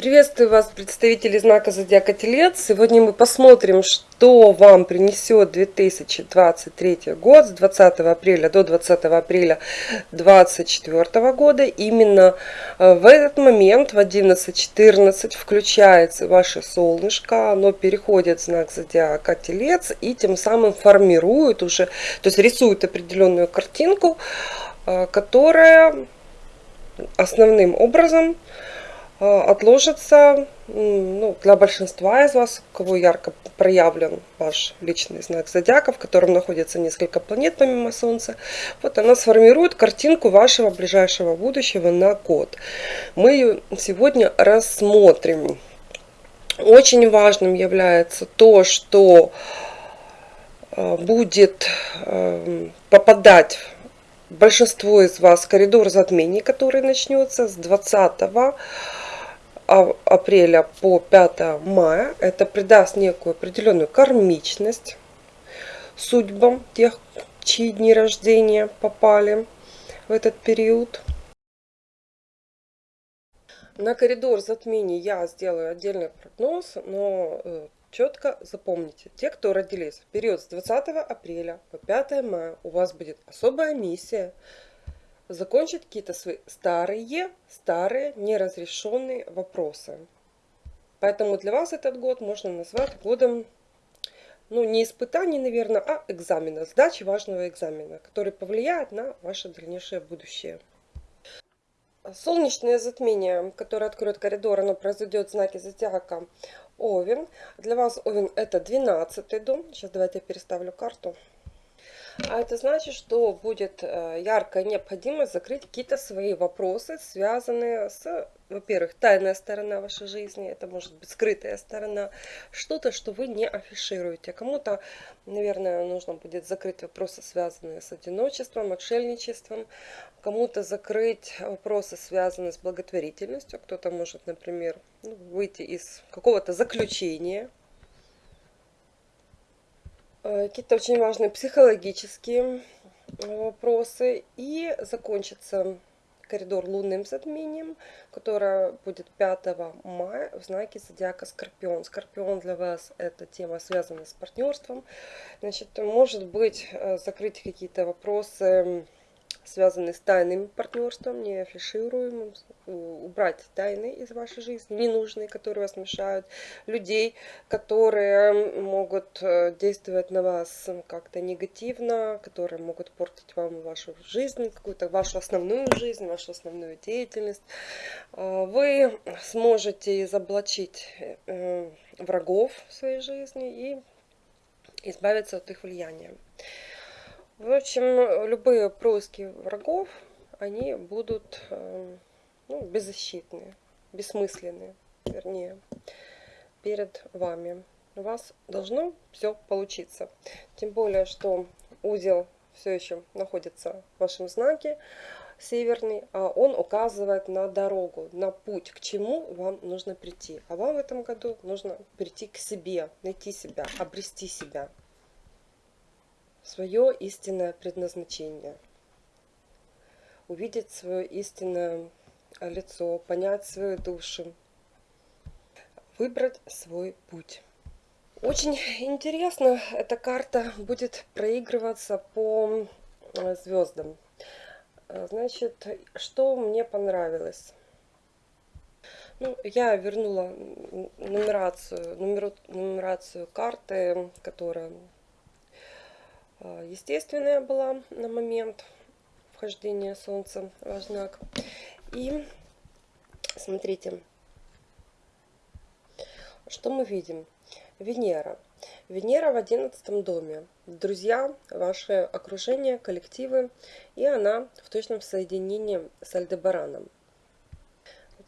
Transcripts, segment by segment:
Приветствую вас, представители знака Зодиака Телец. Сегодня мы посмотрим, что вам принесет 2023 год с 20 апреля до 20 апреля 2024 года. Именно э, в этот момент, в 11.14, включается ваше солнышко, оно переходит в знак Зодиака Телец и тем самым формирует уже, то есть рисует определенную картинку, э, которая основным образом отложится ну, для большинства из вас, у кого ярко проявлен ваш личный знак зодиака, в котором находится несколько планет помимо Солнца. Вот она сформирует картинку вашего ближайшего будущего на год. Мы ее сегодня рассмотрим. Очень важным является то, что э, будет э, попадать большинство из вас коридор затмений, который начнется с 20 апреля по 5 мая. Это придаст некую определенную кармичность судьбам тех, чьи дни рождения попали в этот период. На коридор затмений я сделаю отдельный прогноз, но э, четко запомните, те, кто родились в период с 20 апреля по 5 мая, у вас будет особая миссия – закончить какие-то свои старые, старые неразрешенные вопросы. Поэтому для вас этот год можно назвать годом, ну, не испытаний, наверное, а экзамена, сдачи важного экзамена, который повлияет на ваше дальнейшее будущее. Солнечное затмение, которое откроет коридор, оно произойдет в знаке зодиака Овен. Для вас Овен это 12 дом. Сейчас давайте я переставлю карту. А это значит, что будет э, яркая необходимость закрыть какие-то свои вопросы, связанные с, во-первых, тайная сторона вашей жизни, это может быть скрытая сторона, что-то, что вы не афишируете. Кому-то, наверное, нужно будет закрыть вопросы, связанные с одиночеством, отшельничеством, кому-то закрыть вопросы, связанные с благотворительностью, кто-то может, например, ну, выйти из какого-то заключения, какие-то очень важные психологические э, вопросы. И закончится коридор лунным затмением, которое будет 5 мая в знаке зодиака Скорпион. Скорпион для вас это тема, связанная с партнерством. Значит, может быть, э, закрыть какие-то вопросы связанные с тайным партнерством, не афишируемым, убрать тайны из вашей жизни, ненужные, которые вас мешают, людей, которые могут э, действовать на вас как-то негативно, которые могут портить вам вашу жизнь, какую-то вашу основную жизнь, вашу основную деятельность. А, вы сможете изоблачить э, врагов в своей жизни и избавиться от их влияния. В общем, любые происки врагов, они будут э, ну, беззащитные, бессмысленные, вернее, перед вами. У вас должно все получиться. Тем более, что узел все еще находится в вашем знаке северный, а он указывает на дорогу, на путь, к чему вам нужно прийти. А вам в этом году нужно прийти к себе, найти себя, обрести себя свое истинное предназначение, увидеть свое истинное лицо, понять свою душу, выбрать свой путь. Очень интересно, эта карта будет проигрываться по э, звездам. Э, значит, что мне понравилось? Ну, я вернула нумерацию, нумеру, нумерацию карты, которая естественная была на момент вхождения Солнца в знак. И смотрите, что мы видим. Венера. Венера в одиннадцатом доме. Друзья, ваше окружение, коллективы. И она в точном соединении с Альдебараном.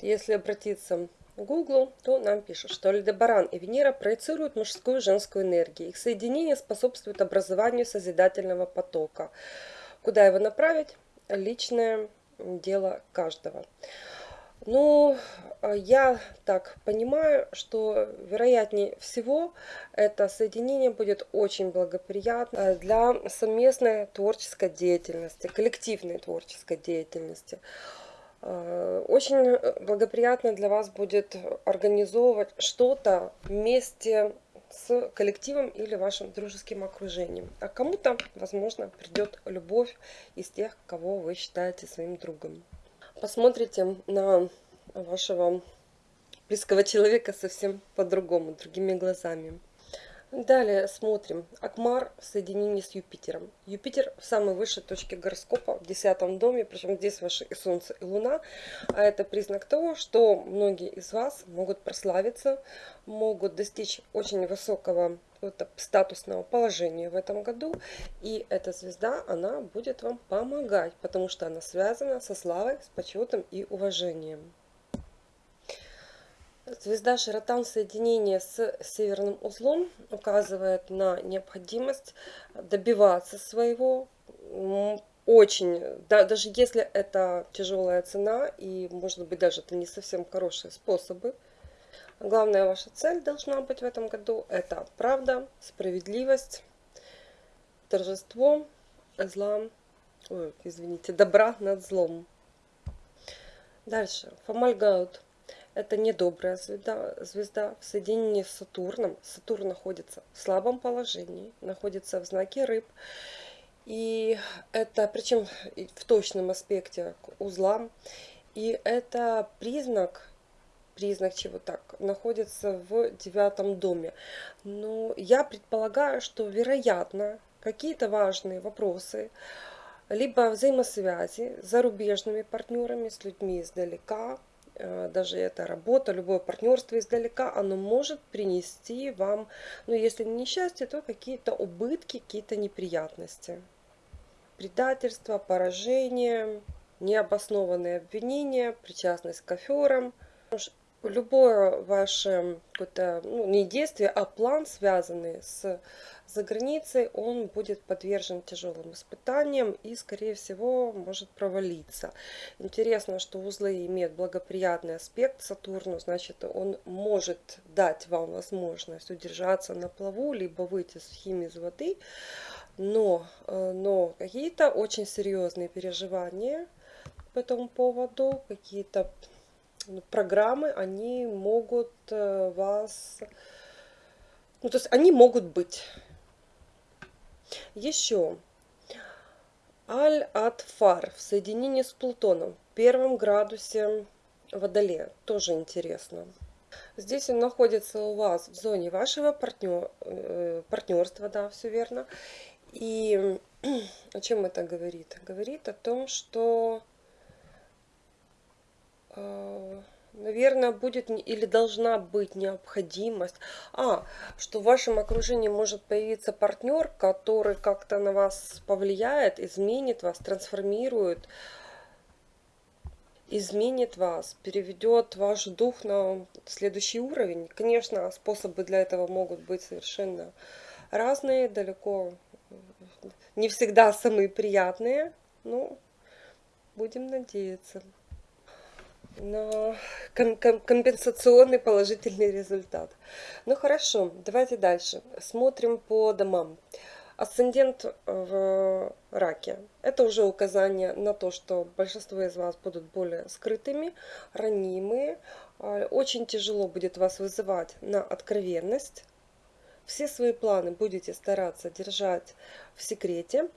Если обратиться Гуглу, то нам пишут, что Альдебаран и Венера проецируют мужскую и женскую энергию. Их соединение способствует образованию созидательного потока. Куда его направить? Личное дело каждого. Ну, я так понимаю, что вероятнее всего это соединение будет очень благоприятно для совместной творческой деятельности, коллективной творческой деятельности. Э, очень благоприятно для вас будет организовывать что-то вместе с коллективом или вашим дружеским окружением. А кому-то, возможно, придет любовь из тех, кого вы считаете своим другом. Посмотрите на вашего близкого человека совсем по-другому, другими глазами. Далее смотрим. Акмар в соединении с Юпитером. Юпитер в самой высшей точке гороскопа, в десятом доме, причем здесь ваше и Солнце, и Луна. А это признак того, что многие из вас могут прославиться, могут достичь очень высокого статусного положения в этом году. И эта звезда, она будет вам помогать, потому что она связана со славой, с почетом и уважением. Звезда Широтан соединение с северным узлом указывает на необходимость добиваться своего. Очень, да, даже если это тяжелая цена, и может быть даже это не совсем хорошие способы. Главная ваша цель должна быть в этом году – это правда, справедливость, торжество зла, ой, извините, добра над злом. Дальше. Фомальгаут – это недобрая звезда, звезда в соединении с Сатурном. Сатурн находится в слабом положении, находится в знаке рыб. И это, причем в точном аспекте к узлам. И это признак, признак чего так, находится в девятом доме. Но я предполагаю, что вероятно какие-то важные вопросы, либо взаимосвязи с зарубежными партнерами, с людьми издалека, даже эта работа, любое партнерство издалека, оно может принести вам, ну если не несчастье, то какие-то убытки, какие-то неприятности. Предательство, поражение, необоснованные обвинения, причастность к аферам. Любое ваше ну, не действие, а план, связанный с за границей, он будет подвержен тяжелым испытаниям и, скорее всего, может провалиться. Интересно, что узлы имеют благоприятный аспект Сатурну, значит, он может дать вам возможность удержаться на плаву, либо выйти сухими из воды, но, э, но какие-то очень серьезные переживания по этому поводу, какие-то программы, они могут э, вас... Ну, то есть они могут быть. Еще. Аль-Ат-Фар в соединении с Плутоном в первом градусе Водолея. Тоже интересно. Здесь он находится у вас в зоне вашего партнер, э, партнерства, да, все верно. И о чем это говорит? Говорит о том, что наверное, будет или должна быть необходимость, а, что в вашем окружении может появиться партнер, который как-то на вас повлияет, изменит вас, трансформирует, изменит вас, переведет ваш дух на следующий уровень. Конечно, способы для этого могут быть совершенно разные, далеко не всегда самые приятные, но будем надеяться на компенсационный положительный результат. Ну хорошо, давайте дальше. Смотрим по домам. Асцендент в раке. Это уже указание на то, что большинство из вас будут более скрытыми, ранимые. А, очень тяжело будет вас вызывать на откровенность. Все свои планы будете стараться держать в секрете.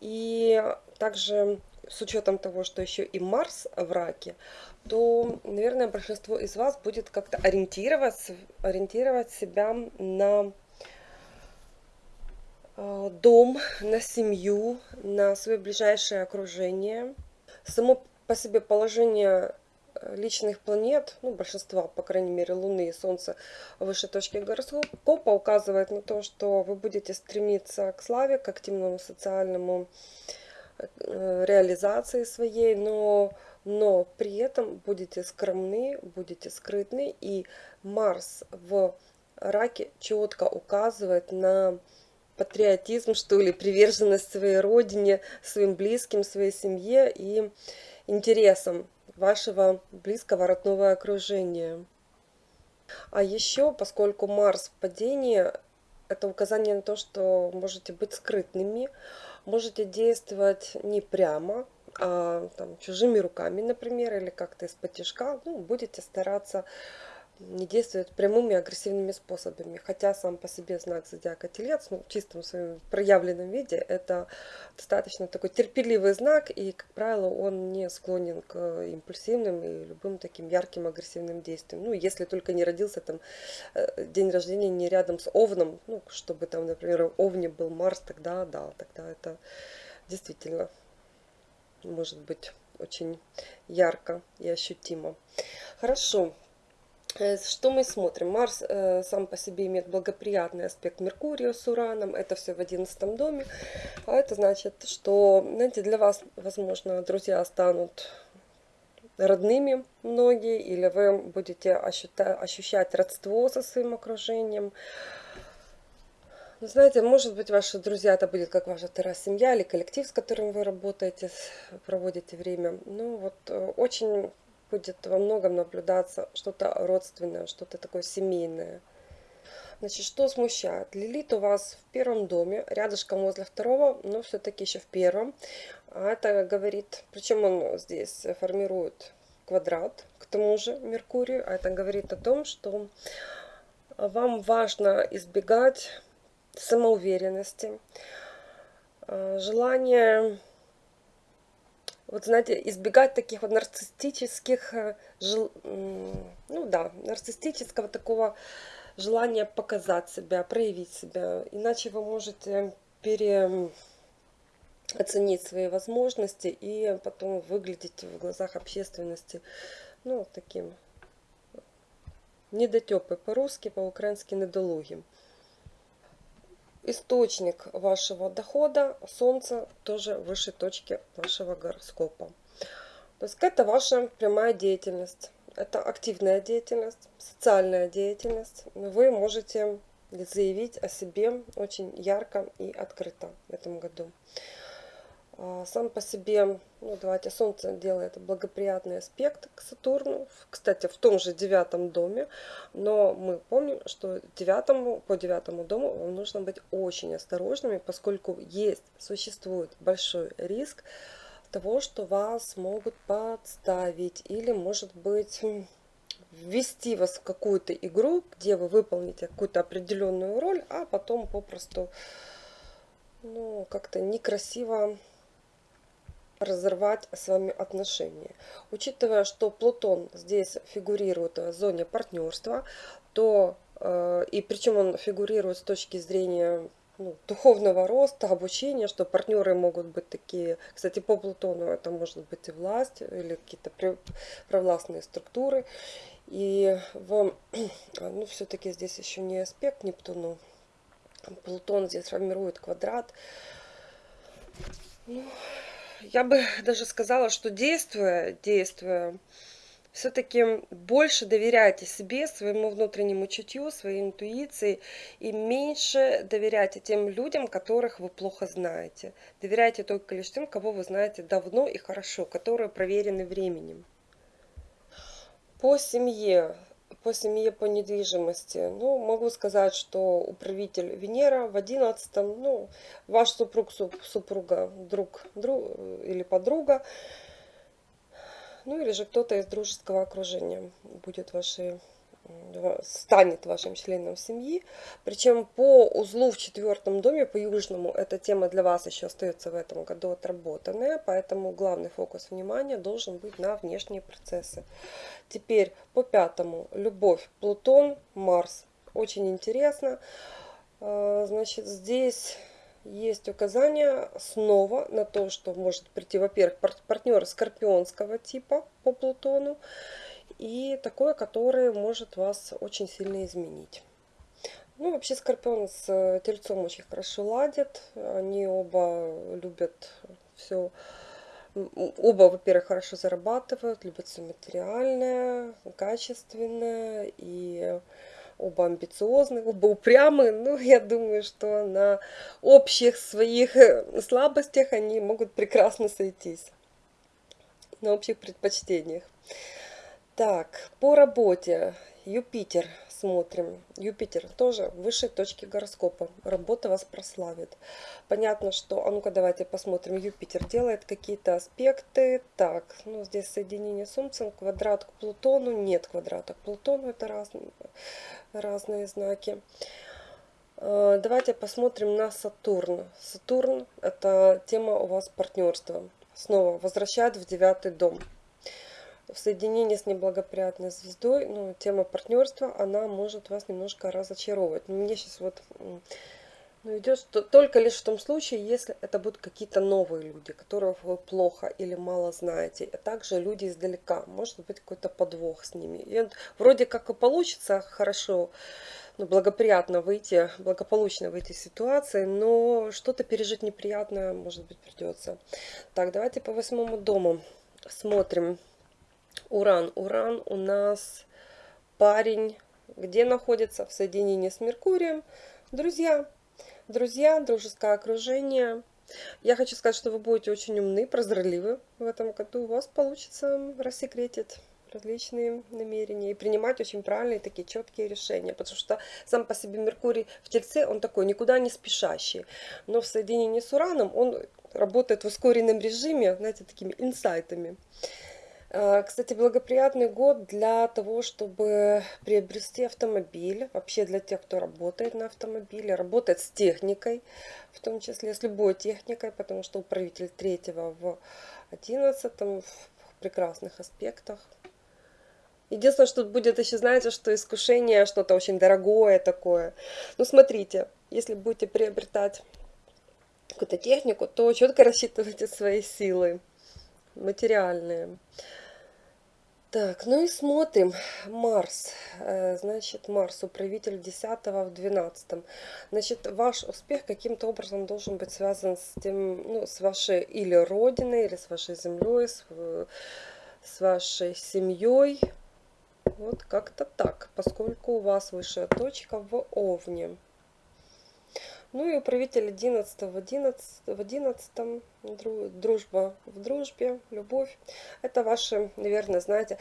И также с учетом того, что еще и Марс в раке, то, наверное, большинство из вас будет как-то ориентироваться, ориентировать себя на э, дом, на семью, на свое ближайшее окружение. Само по себе положение э, личных планет, ну, большинства, по крайней мере, Луны и Солнца выше точки гороскопа указывает на то, что вы будете стремиться к славе, к активному социальному э, реализации своей, но но при этом будете скромны, будете скрытны, и Марс в раке четко указывает на патриотизм, что ли, приверженность своей родине, своим близким, своей семье и интересам вашего близкого родного окружения. А еще, поскольку Марс в падении, это указание на то, что можете быть скрытными, можете действовать не прямо, а, там, чужими руками, например, или как-то из-под ну, будете стараться не действует прямыми агрессивными способами. Хотя сам по себе знак зодиака Телец, ну, в чистом своем проявленном виде, это достаточно такой терпеливый знак, и, как правило, он не склонен к импульсивным и любым таким ярким агрессивным действиям. Ну, если только не родился там э, день рождения не рядом с Овном, ну, чтобы там, например, в Овне был Марс, тогда да, тогда это действительно может быть очень ярко и ощутимо. Хорошо. Э, что мы смотрим? Марс э, сам по себе имеет благоприятный аспект Меркурия с Ураном. Это все в одиннадцатом доме. А это значит, что, знаете, для вас, возможно, друзья станут родными многие, или вы будете ощущать родство со своим окружением. Ну, знаете, может быть, ваши друзья, это будет как ваша вторая семья или коллектив, с которым вы работаете, проводите время. Ну, вот э, очень будет во многом наблюдаться что-то родственное, что-то такое семейное. Значит, что смущает? Лилит у вас в первом доме, рядышком возле второго, но все-таки еще в первом. А это говорит, причем он здесь формирует квадрат, к тому же Меркурию, а это говорит о том, что вам важно избегать самоуверенности, э, желание вот знаете, избегать таких вот нарциссических, э, ну да, нарциссического такого желания показать себя, проявить себя. Иначе вы можете переоценить свои возможности и потом выглядеть в глазах общественности, ну, таким недотепы по-русски, по-украински недолугим источник вашего дохода, Солнце тоже выше точки вашего гороскопа. То есть это ваша прямая деятельность, это активная деятельность, социальная деятельность. Вы можете заявить о себе очень ярко и открыто в этом году. А, сам по себе, ну давайте, Солнце делает благоприятный аспект к Сатурну, кстати, в том же девятом доме, но мы помним, что девятому, по девятому дому вам нужно быть очень осторожными, поскольку есть, существует большой риск того, что вас могут подставить или, может быть, ввести вас в какую-то игру, где вы выполните какую-то определенную роль, а потом попросту ну, как-то некрасиво разорвать с вами отношения. Учитывая, что Плутон здесь фигурирует в зоне партнерства, то э, и причем он фигурирует с точки зрения ну, духовного роста, обучения, что партнеры могут быть такие, кстати, по Плутону это может быть и власть, или какие-то провластные структуры. И в, ну, все-таки здесь еще не аспект Нептуну. Плутон здесь формирует квадрат. Ну, я бы даже сказала, что действуя, действуя, все-таки больше доверяйте себе, своему внутреннему чутью, своей интуиции и меньше доверяйте тем людям, которых вы плохо знаете. Доверяйте только лишь тем, кого вы знаете давно и хорошо, которые проверены временем. По семье по семье, по недвижимости. Ну, могу сказать, что управитель Венера в одиннадцатом, ну, ваш супруг, супруга, друг, друг или подруга, ну, или же кто-то из дружеского окружения будет вашей станет вашим членом семьи. Причем по узлу в четвертом доме, по южному, эта тема для вас еще остается в этом году отработанная, поэтому главный фокус внимания должен быть на внешние процессы. Теперь по пятому. Любовь, Плутон, Марс. Очень интересно. А, значит, здесь есть указание снова на то, что может прийти, во-первых, партнер скорпионского типа по Плутону и такое, которое может вас очень сильно изменить. Ну, вообще Скорпион с э, Тельцом очень хорошо ладят. Они оба любят все. Оба, во-первых, хорошо зарабатывают, любят все материальное, качественное. И оба амбициозные, оба упрямые. Ну, я думаю, что на общих своих э, слабостях они могут прекрасно сойтись. На общих предпочтениях. Так, по работе. Юпитер смотрим. Юпитер тоже высшей точке гороскопа. Работа вас прославит. Понятно, что... А ну-ка давайте посмотрим. Юпитер делает какие-то аспекты. Так, ну здесь соединение с Солнцем, квадрат к Плутону. Нет квадрата к Плутону, это разные, разные знаки. Э, давайте посмотрим на Сатурн. Сатурн – это тема у вас партнерства. Снова возвращает в девятый дом в соединении с неблагоприятной звездой, ну, тема партнерства, она может вас немножко разочаровывать. Но мне сейчас вот ну, идет что только лишь в том случае, если это будут какие-то новые люди, которых вы плохо или мало знаете, а также люди издалека, может быть какой-то подвох с ними. И вроде как и получится хорошо, ну, благоприятно выйти, благополучно выйти из ситуации, но что-то пережить неприятное, может быть, придется. Так, давайте по восьмому дому смотрим. Уран. Уран у нас парень, где находится в соединении с Меркурием. Друзья, друзья, дружеское окружение. Я хочу сказать, что вы будете очень умны, прозорливы в этом году. У вас получится рассекретить различные намерения и принимать очень правильные такие четкие решения. Потому что сам по себе Меркурий в Тельце, он такой никуда не спешащий. Но в соединении с Ураном он работает в ускоренном режиме, знаете, такими инсайтами. Э, кстати, благоприятный год для того, чтобы приобрести автомобиль. Вообще для тех, кто работает на автомобиле, работает с техникой, в том числе с любой техникой, потому что управитель третьего в 11 в прекрасных аспектах. Единственное, что будет еще, знаете, что искушение что-то очень дорогое такое. Ну, смотрите, если будете приобретать какую-то технику, то четко рассчитывайте свои силы материальные. Так, ну и смотрим. Марс. Э, значит, Марс, управитель 10 в 12. Значит, ваш успех каким-то образом должен быть связан с тем, ну, с вашей или родиной, или с вашей землей, с, с вашей семьей. Вот как-то так, поскольку у вас высшая точка в Овне. Ну и управитель 11 в 11, в 11 дружба в дружбе, любовь. Это ваше, наверное, знаете,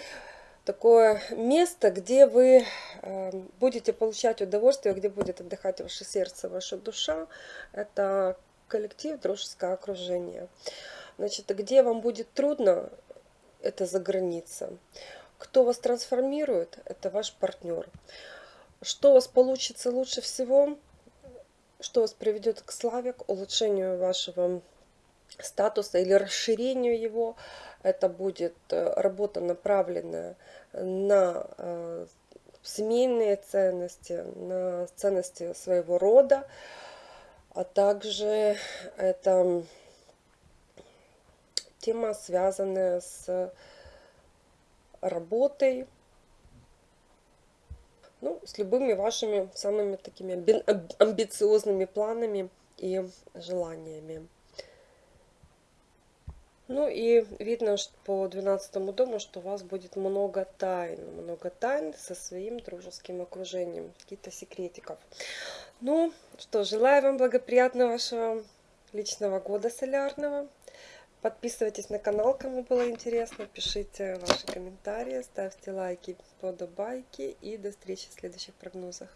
такое место, где вы эм, будете получать удовольствие, где будет отдыхать ваше сердце, ваша душа. Это коллектив, дружеское окружение. Значит, где вам будет трудно, это за граница. Кто вас трансформирует, это ваш партнер. Что у вас получится лучше всего – что вас приведет к славе, к улучшению вашего статуса или расширению его. Это будет э, работа, направленная на э, семейные ценности, на ценности своего рода, а также это тема, связанная с работой, ну, с любыми вашими самыми такими амбициозными планами и желаниями. Ну и видно что по 12 дому, что у вас будет много тайн. Много тайн со своим дружеским окружением. Какие-то секретиков. Ну что, желаю вам благоприятного вашего личного года солярного. Подписывайтесь на канал, кому было интересно, пишите ваши комментарии, ставьте лайки, подобайки и до встречи в следующих прогнозах.